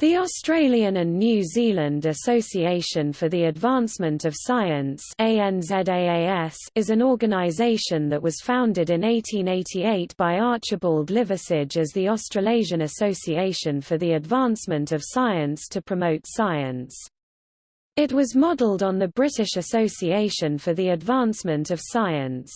The Australian and New Zealand Association for the Advancement of Science is an organisation that was founded in 1888 by Archibald Liversidge as the Australasian Association for the Advancement of Science to promote science. It was modelled on the British Association for the Advancement of Science.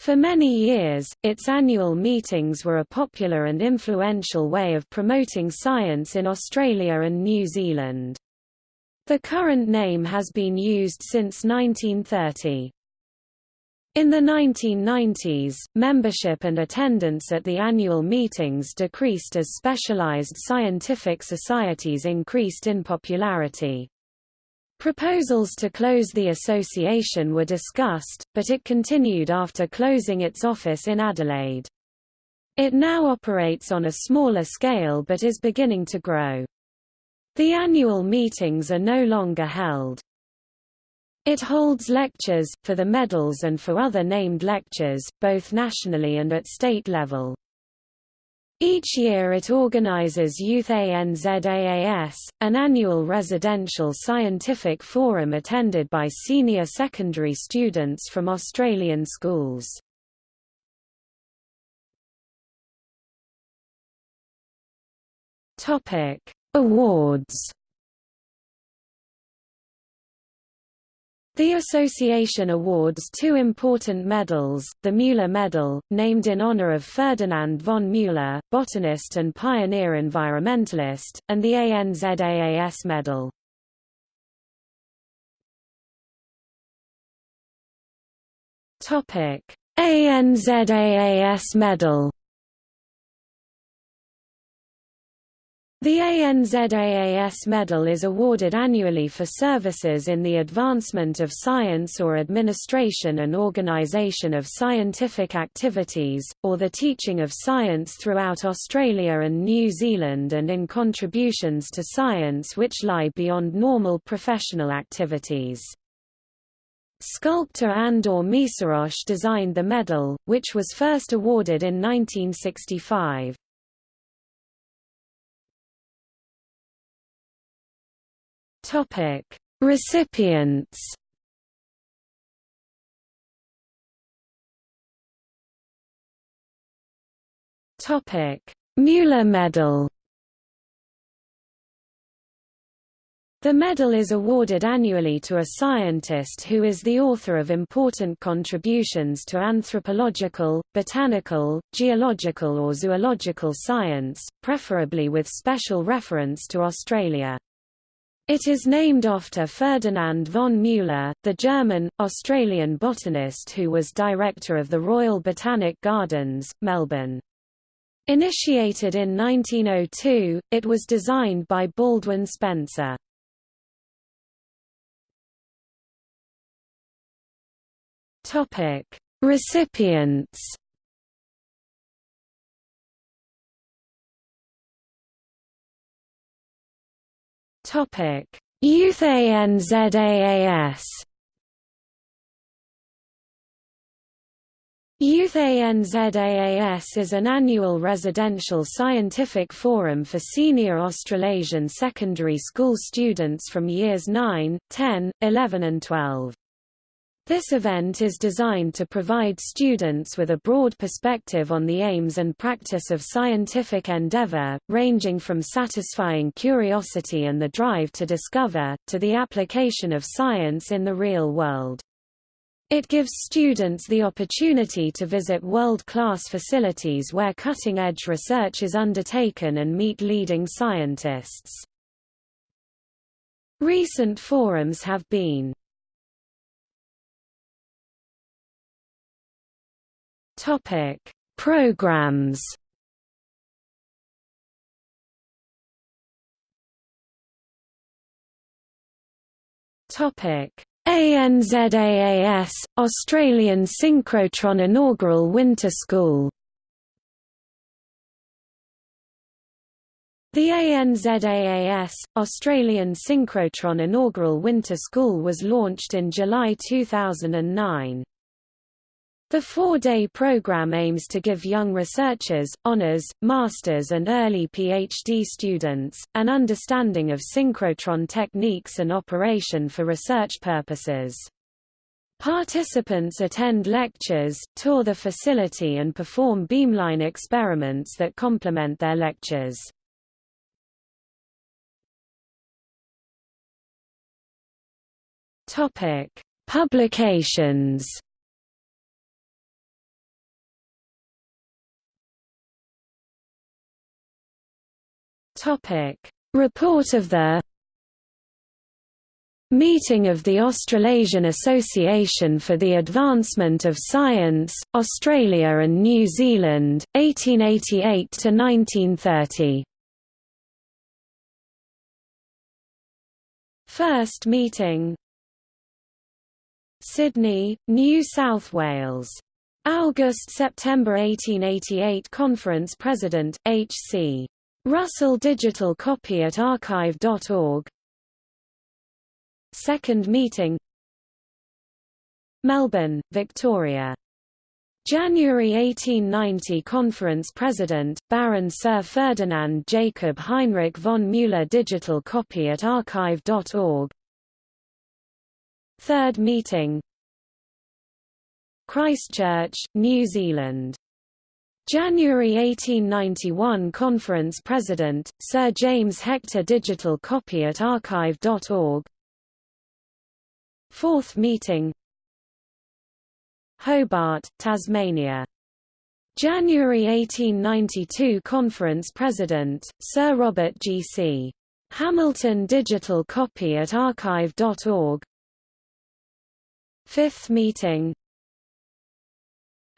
For many years, its annual meetings were a popular and influential way of promoting science in Australia and New Zealand. The current name has been used since 1930. In the 1990s, membership and attendance at the annual meetings decreased as specialized scientific societies increased in popularity. Proposals to close the association were discussed, but it continued after closing its office in Adelaide. It now operates on a smaller scale but is beginning to grow. The annual meetings are no longer held. It holds lectures, for the medals and for other named lectures, both nationally and at state level. Each year it organizes Youth ANZAAS, an annual residential scientific forum attended by senior secondary students from Australian schools. Awards The association awards two important medals, the Müller Medal, named in honor of Ferdinand von Müller, botanist and pioneer environmentalist, and the ANZAAS Medal. ANZAAS Medal The ANZAAS medal is awarded annually for services in the advancement of science or administration and organization of scientific activities, or the teaching of science throughout Australia and New Zealand and in contributions to science which lie beyond normal professional activities. Sculptor Andor Meszaros designed the medal, which was first awarded in 1965. Topic: Recipients. Topic: Müller Medal. The medal is awarded annually to a scientist who is the author of important contributions to anthropological, botanical, geological or zoological science, preferably with special reference to Australia. It is named after Ferdinand von Müller, the German-Australian botanist who was director of the Royal Botanic Gardens, Melbourne. Initiated in 1902, it was designed by Baldwin Spencer. Recipients Topic: Youth ANZAAS. Youth ANZAAS is an annual residential scientific forum for senior Australasian secondary school students from years 9, 10, 11 and 12. This event is designed to provide students with a broad perspective on the aims and practice of scientific endeavor, ranging from satisfying curiosity and the drive to discover, to the application of science in the real world. It gives students the opportunity to visit world-class facilities where cutting-edge research is undertaken and meet leading scientists. Recent forums have been Topic: Programs. Topic: ANZAAS Australian Synchrotron Inaugural Winter School. The ANZAAS, Australian Synchrotron Inaugural Winter School was launched in July 2009. The four-day program aims to give young researchers, honors, masters and early PhD students, an understanding of synchrotron techniques and operation for research purposes. Participants attend lectures, tour the facility and perform beamline experiments that complement their lectures. Publications Report of the Meeting of the Australasian Association for the Advancement of Science, Australia and New Zealand, 1888–1930 First meeting Sydney, New South Wales. August–September 1888 Conference President, H.C. Russell digital copy at archive.org Second meeting. Melbourne, Victoria. January 1890 Conference President, Baron Sir Ferdinand Jacob Heinrich von Müller Digital copy at archive.org Third meeting. Christchurch, New Zealand January 1891 Conference President, Sir James Hector Digital copy at archive.org Fourth meeting Hobart, Tasmania. January 1892 Conference President, Sir Robert G. C. Hamilton Digital copy at archive.org Fifth meeting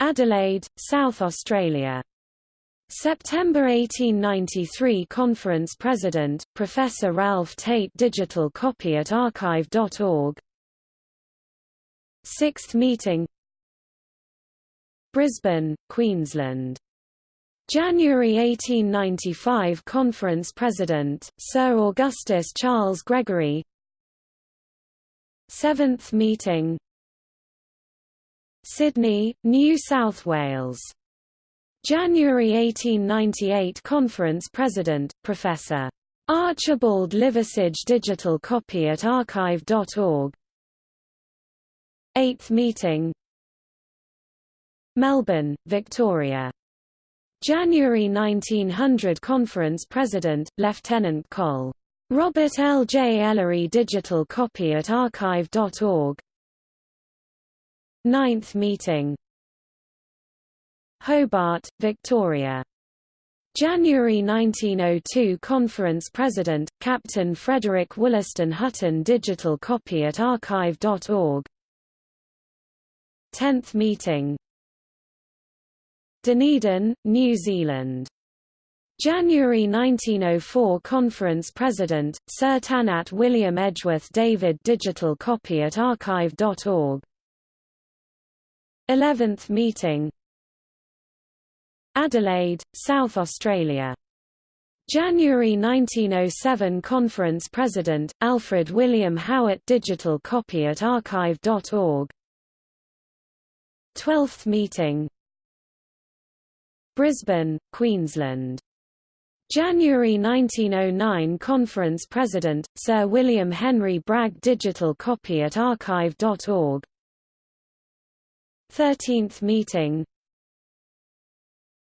Adelaide, South Australia. September 1893 Conference President, Professor Ralph Tate Digital copy at archive.org Sixth meeting Brisbane, Queensland. January 1895 Conference President, Sir Augustus Charles Gregory Seventh meeting Sydney, New South Wales. January 1898 Conference President, Professor. Archibald Liversidge Digital copy at archive.org 8th meeting Melbourne, Victoria. January 1900 Conference President, Lieutenant Col. Robert L. J. Ellery Digital copy at archive.org Ninth meeting Hobart, Victoria. January 1902 Conference President, Captain Frederick Wollaston Hutton Digital copy at archive.org 10th meeting Dunedin, New Zealand. January 1904 Conference President, Sir Tannatt William Edgeworth David Digital copy at archive.org 11th meeting Adelaide, South Australia. January 1907 Conference President, Alfred William Howitt Digital copy at archive.org 12th meeting Brisbane, Queensland. January 1909 Conference President, Sir William Henry Bragg Digital copy at archive.org 13th meeting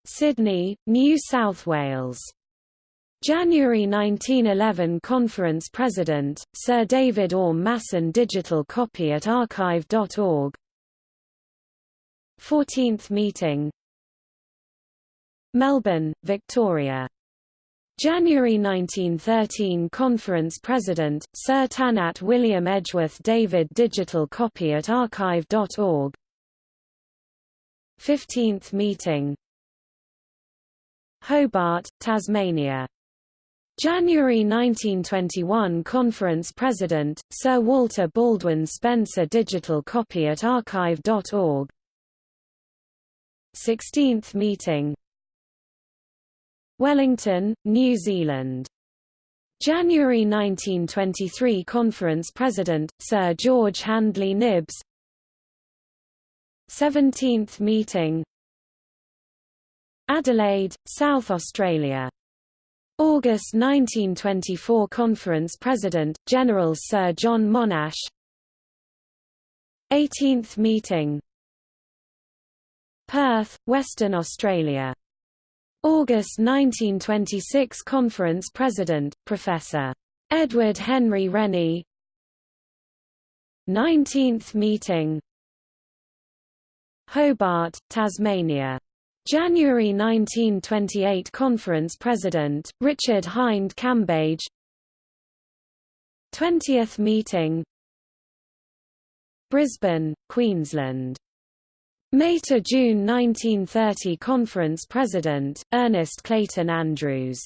Sydney, New South Wales. January 1911 Conference President, Sir David Orme Masson Digital copy at archive.org 14th meeting Melbourne, Victoria. January 1913 Conference President, Sir Tannatt William Edgeworth David Digital copy at archive.org 15th meeting Hobart, Tasmania. January 1921 Conference President, Sir Walter Baldwin Spencer Digital copy at archive.org 16th meeting Wellington, New Zealand. January 1923 Conference President, Sir George Handley Knibbs 17th meeting. Adelaide, South Australia. August 1924 Conference President, General Sir John Monash. 18th meeting. Perth, Western Australia. August 1926 Conference President, Professor. Edward Henry Rennie. 19th meeting Hobart, Tasmania. January 1928 Conference President, Richard Hind Cambage. 20th meeting. Brisbane, Queensland. May to June 1930 Conference President, Ernest Clayton Andrews.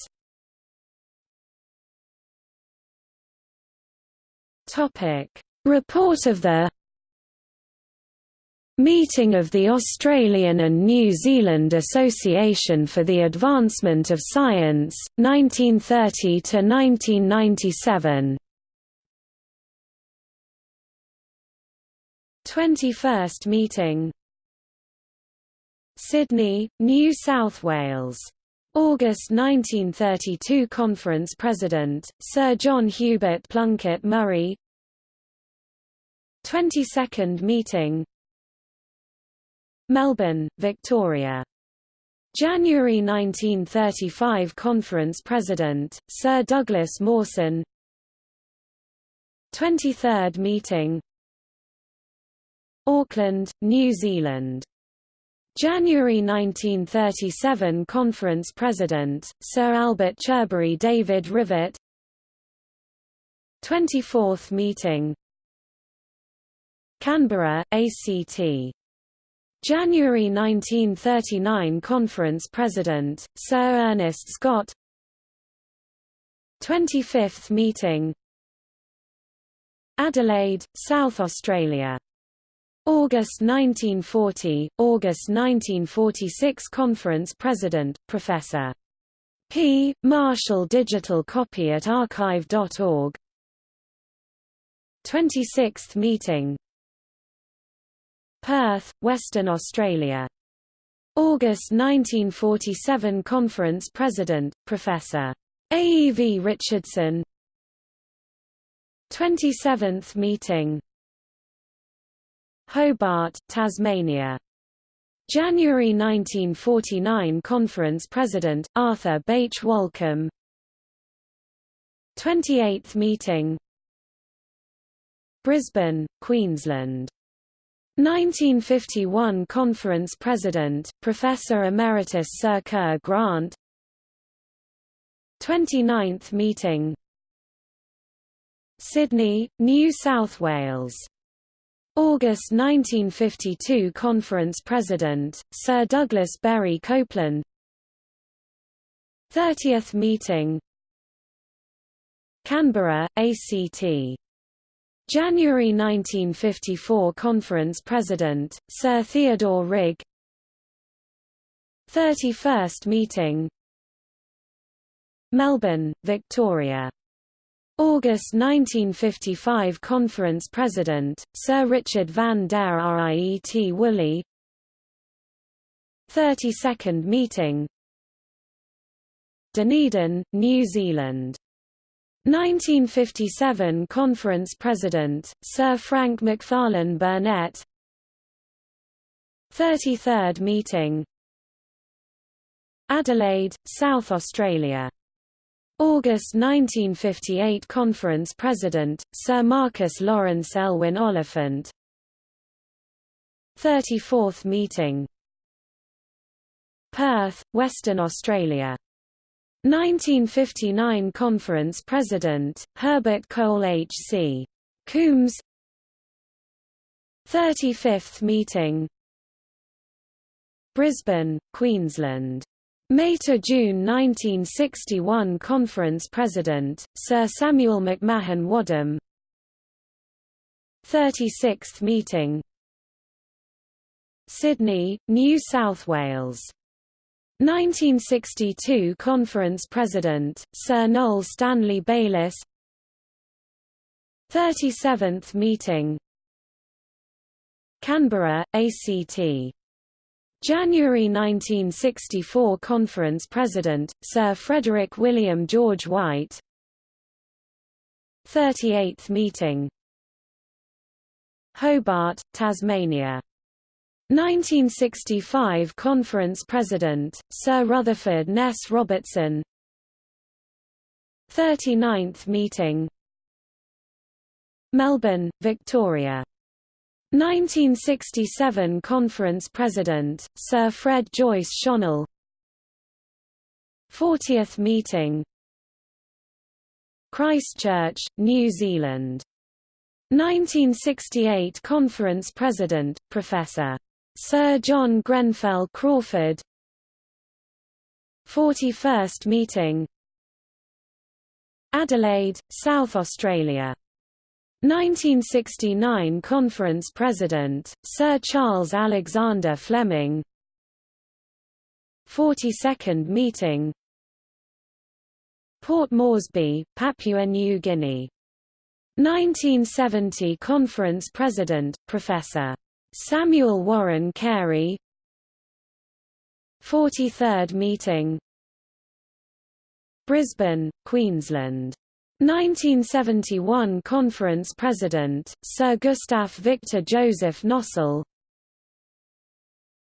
Report of the Meeting of the Australian and New Zealand Association for the Advancement of Science, 1930–1997 21st meeting. Sydney, New South Wales. August 1932 Conference President, Sir John Hubert Plunkett Murray. 22nd meeting Melbourne, Victoria. January 1935 Conference President, Sir Douglas Mawson. 23rd meeting. Auckland, New Zealand. January 1937 Conference President, Sir Albert Cherbury David Rivett 24th meeting. Canberra, ACT January 1939 Conference President, Sir Ernest Scott 25th meeting Adelaide, South Australia. August 1940, August 1946 Conference President, Professor. P. Marshall Digital copy at archive.org 26th meeting Perth, Western Australia. August 1947 Conference President, Professor. A. E. V. Richardson 27th meeting Hobart, Tasmania. January 1949 Conference President, Arthur Bache Walkom 28th meeting Brisbane, Queensland 1951 Conference President, Professor Emeritus Sir Kerr Grant. 29th meeting. Sydney, New South Wales. August 1952 Conference President, Sir Douglas Berry Copeland. 30th meeting. Canberra, ACT January 1954 Conference President, Sir Theodore Rigg. 31st meeting. Melbourne, Victoria. August 1955 Conference President, Sir Richard van der Riet Woolley. 32nd meeting. Dunedin, New Zealand 1957 Conference President, Sir Frank Macfarlane Burnet. 33rd meeting. Adelaide, South Australia. August 1958 Conference President, Sir Marcus Lawrence Elwyn Oliphant. 34th meeting. Perth, Western Australia 1959 Conference President, Herbert Cole H.C. Coombs. 35th meeting. Brisbane, Queensland. May to June 1961 Conference President, Sir Samuel McMahon Wadham. 36th meeting. Sydney, New South Wales 1962 Conference President, Sir Noel Stanley Bayliss. 37th meeting. Canberra, ACT. January 1964 Conference President, Sir Frederick William George White. 38th meeting. Hobart, Tasmania 1965 Conference President, Sir Rutherford Ness Robertson. 39th meeting. Melbourne, Victoria. 1967 Conference President, Sir Fred Joyce Schonell 40th meeting. Christchurch, New Zealand. 1968 Conference President, Professor. Sir John Grenfell Crawford. 41st meeting. Adelaide, South Australia. 1969 Conference President, Sir Charles Alexander Fleming. 42nd meeting. Port Moresby, Papua New Guinea. 1970 Conference President, Professor. Samuel Warren Carey. 43rd meeting. Brisbane, Queensland. 1971 Conference President, Sir Gustav Victor Joseph Nossal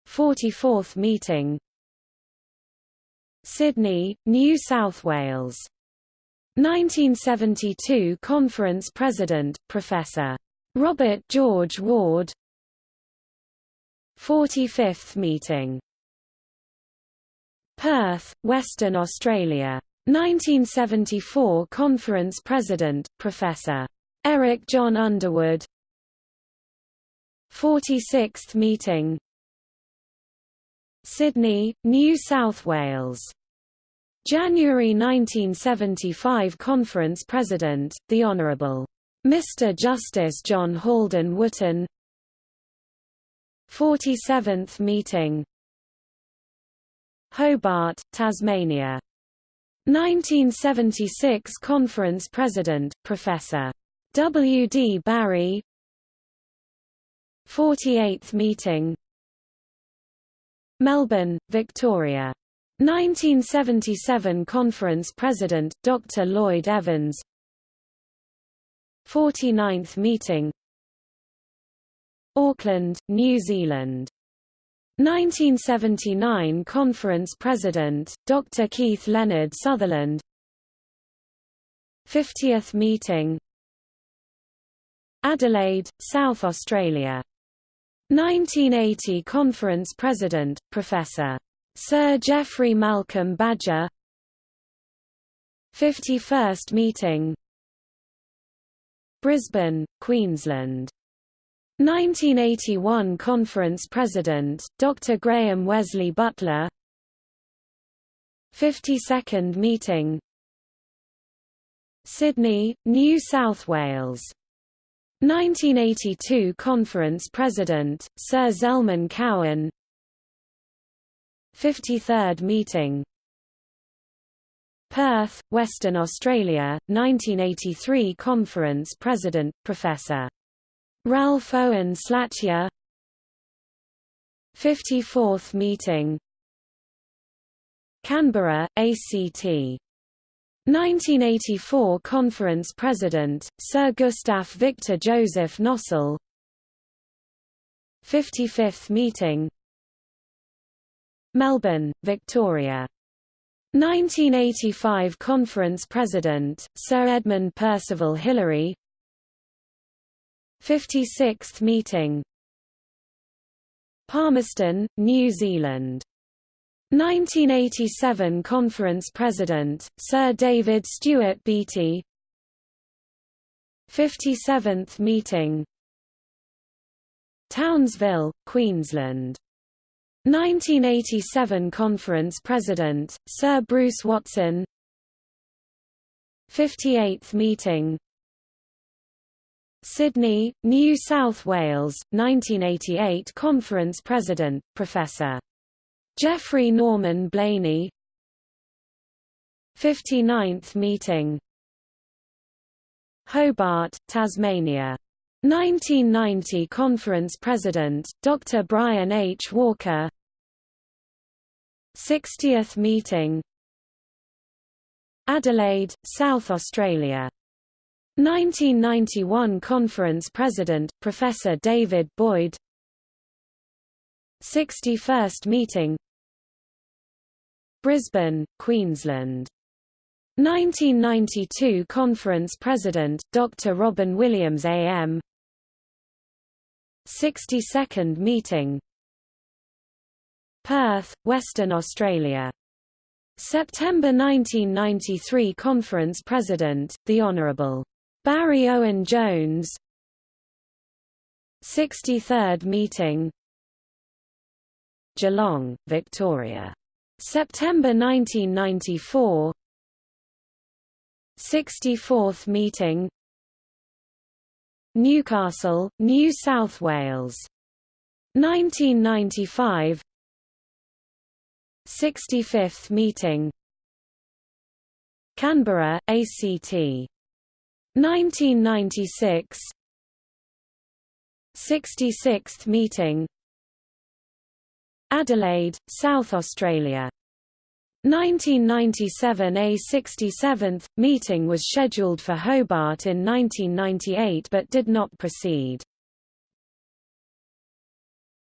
44th meeting. Sydney, New South Wales. 1972 Conference President, Professor. Robert George Ward 45th meeting Perth, Western Australia 1974 Conference President, Professor. Eric John Underwood 46th meeting Sydney, New South Wales January 1975 Conference President, the Honourable Mr. Justice John Halden Wootton 47th meeting Hobart, Tasmania 1976 Conference President, Professor. W. D. Barry 48th meeting Melbourne, Victoria 1977 Conference President, Dr. Lloyd Evans 49th meeting Auckland, New Zealand. 1979 Conference President, Dr. Keith Leonard Sutherland. 50th meeting. Adelaide, South Australia. 1980 Conference President, Professor. Sir Geoffrey Malcolm Badger. 51st meeting. Brisbane, Queensland 1981 Conference President, Dr. Graham Wesley Butler 52nd meeting Sydney, New South Wales 1982 Conference President, Sir Zelman Cowen 53rd meeting Perth, Western Australia, 1983 Conference President, Professor. Ralph Owen Slatyer 54th meeting. Canberra, ACT. 1984 Conference President, Sir Gustav Victor Joseph Nossal 55th meeting. Melbourne, Victoria. 1985 Conference President, Sir Edmund Percival Hillary 56th meeting. Palmerston, New Zealand. 1987 Conference President, Sir David Stewart Beattie. 57th meeting. Townsville, Queensland. 1987 Conference President, Sir Bruce Watson. 58th meeting Sydney, New South Wales, 1988 Conference President, Professor. Geoffrey Norman Blainey 59th meeting Hobart, Tasmania 1990 Conference President, Dr. Brian H. Walker 60th meeting Adelaide, South Australia 1991 Conference President, Professor David Boyd. 61st meeting. Brisbane, Queensland. 1992 Conference President, Dr. Robin Williams AM 62nd meeting. Perth, Western Australia. September 1993 Conference President, the Honourable Barry Owen Jones 63rd meeting Geelong, Victoria. September 1994 64th meeting Newcastle, New South Wales. 1995 65th meeting Canberra, ACT. 1996 66th meeting. Adelaide, South Australia. 1997 A 67th, meeting was scheduled for Hobart in 1998 but did not proceed.